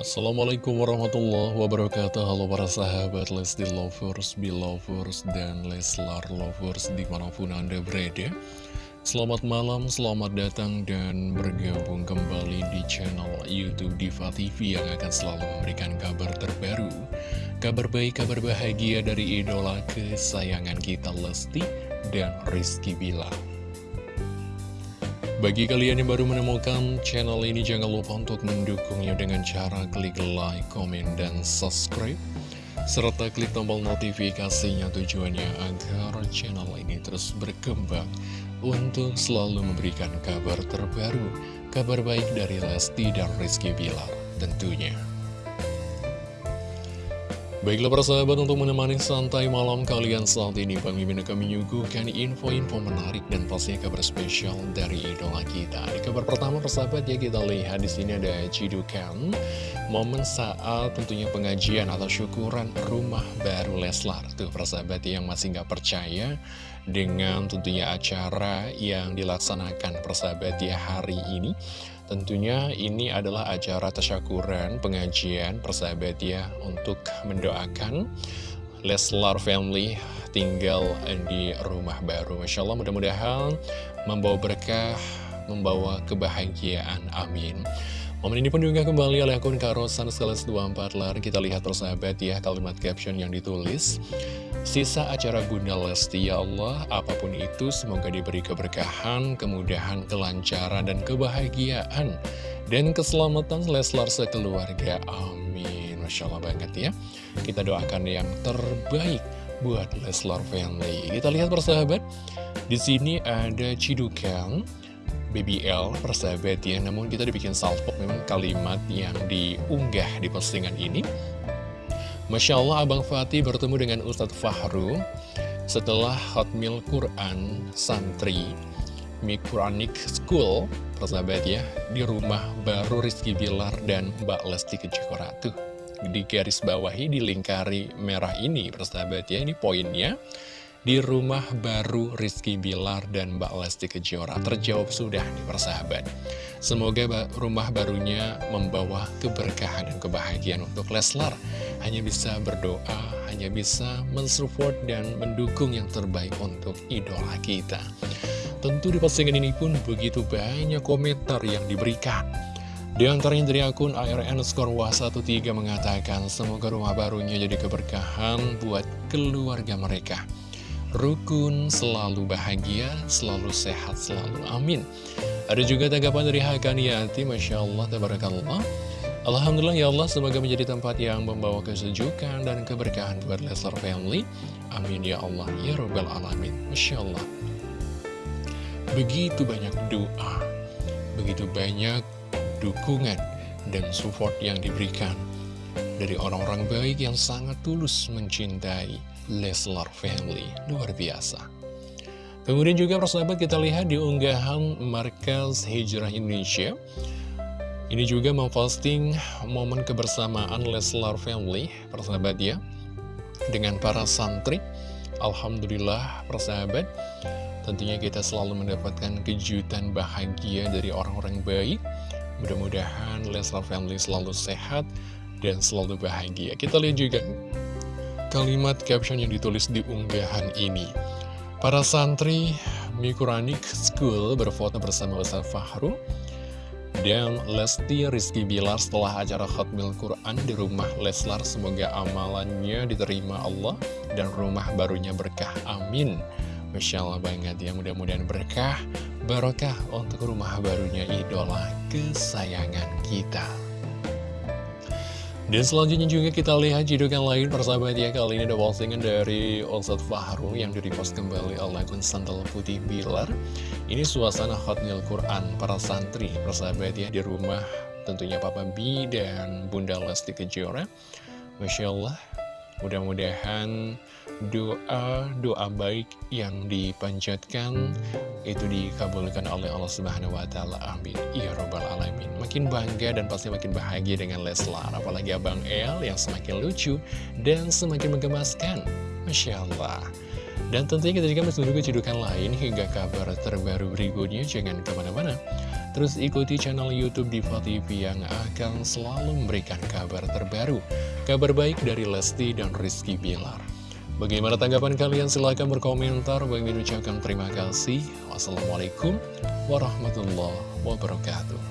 Assalamualaikum warahmatullahi wabarakatuh. Halo para sahabat Lesti Lovers, Belovers, dan Leslar Lovers di mana pun anda berada. Selamat malam, selamat datang dan bergabung kembali di channel Youtube Diva TV Yang akan selalu memberikan kabar terbaru. Kabar baik, kabar bahagia dari idola kesayangan kita Lesti dan Rizky Bilar bagi kalian yang baru menemukan channel ini, jangan lupa untuk mendukungnya dengan cara klik like, komen, dan subscribe. Serta klik tombol notifikasinya tujuannya agar channel ini terus berkembang untuk selalu memberikan kabar terbaru, kabar baik dari Lesti dan Rizky Bilar tentunya. Baiklah para sahabat untuk menemani santai malam kalian saat ini Bang Mimin akan menyuguhkan info-info menarik dan pastinya kabar spesial dari idola kita. Di kabar pertama persahabat ya kita lihat di sini ada cidukan. Momen saat tentunya pengajian atau syukuran rumah baru Leslar. Tuh persahabat yang masih nggak percaya dengan tentunya acara yang dilaksanakan persahabat ya hari ini Tentunya ini adalah acara tasyakuran, pengajian, persahabat ya, untuk mendoakan Leslar Family tinggal di rumah baru. Masya Allah mudah-mudahan membawa berkah, membawa kebahagiaan. Amin. Momen ini pun juga kembali oleh akun Karosan Sekelas 24 lar. Kita lihat persahabat ya kalimat caption yang ditulis. Sisa acara Bunda Lesti ya Allah, apa pun itu semoga diberi keberkahan, kemudahan, kelancaran, dan kebahagiaan. Dan keselamatan Leslar sekeluarga. Amin. Masya Allah banget ya. Kita doakan yang terbaik buat Leslar Family. Kita lihat persahabat, di sini ada Cidukan, BBL persahabat ya. Namun kita dibikin salpok memang kalimat yang diunggah di postingan ini. Masya Allah Abang Fatih bertemu dengan Ustadz Fahru setelah Hotmail Quran Santri Mikuranic School persahabat ya di rumah baru Rizky Bilar dan Mbak Lesti Kejora tuh di garis bawahi dilingkari merah ini persahabat ya ini poinnya di rumah baru Rizky Bilar dan Mbak Lesti Kejora terjawab sudah nih persahabat. Semoga rumah barunya membawa keberkahan dan kebahagiaan untuk Leslar. Hanya bisa berdoa hanya bisa mensupport dan mendukung yang terbaik untuk idola kita. Tentu di postingan ini pun begitu banyak komentar yang diberikan. Di antaranya dari akun ARN Skor 13 mengatakan semoga rumah barunya jadi keberkahan buat keluarga mereka rukun, selalu bahagia, selalu sehat, selalu amin. Ada juga tanggapan dari Hakaniati, Masya Allah, Tabarakallah. Alhamdulillah ya Allah, semoga menjadi tempat yang membawa kesejukan dan keberkahan buat Leslar Family. Amin ya Allah, ya Rabbal Alamin. Masya Allah. Begitu banyak doa, begitu banyak dukungan dan support yang diberikan dari orang-orang baik yang sangat tulus mencintai Leslar Family. Luar biasa. Kemudian juga persahabat kita lihat di unggahan Markas Hijrah Indonesia. Ini juga memposting momen kebersamaan Leslar Family, persahabat ya, dengan para santri. Alhamdulillah, persahabat, tentunya kita selalu mendapatkan kejutan bahagia dari orang-orang baik. Mudah-mudahan Leslar Family selalu sehat dan selalu bahagia. Kita lihat juga kalimat caption yang ditulis di unggahan ini. Para santri Mikuranik School berfoto bersama Ustaz Fahru dan Lesti Rizky Bilar setelah acara Hotmail Quran di rumah Leslar. Semoga amalannya diterima Allah dan rumah barunya berkah. Amin. Masya Allah banget ya, mudah-mudahan berkah, barokah untuk rumah barunya idola kesayangan kita. Dan selanjutnya juga kita lihat jidukan lain persahabat ya Kali ini ada postingan dari Ustadz Fahru yang direpost kembali oleh akun Putih Bilar. Ini suasana Hotmail Quran para santri persahabat ya di rumah tentunya Papa B dan Bunda Lesti Kejora. Masya Allah Mudah-mudahan doa-doa baik yang dipanjatkan itu dikabulkan oleh Allah Subhanahu wa taala. Amin. Ya robbal alamin. Makin bangga dan pasti makin bahagia dengan Leslar, apalagi Abang El yang semakin lucu dan semakin menggemaskan. Masya Allah. Dan tentunya kita juga masih menunggu cedukan lain hingga kabar terbaru berikutnya. Jangan ke mana-mana. Terus ikuti channel Youtube Diva TV yang akan selalu memberikan kabar terbaru. Kabar baik dari Lesti dan Rizky Bilar. Bagaimana tanggapan kalian? Silahkan berkomentar. Bagaimana ucapkan terima kasih. Wassalamualaikum warahmatullahi wabarakatuh.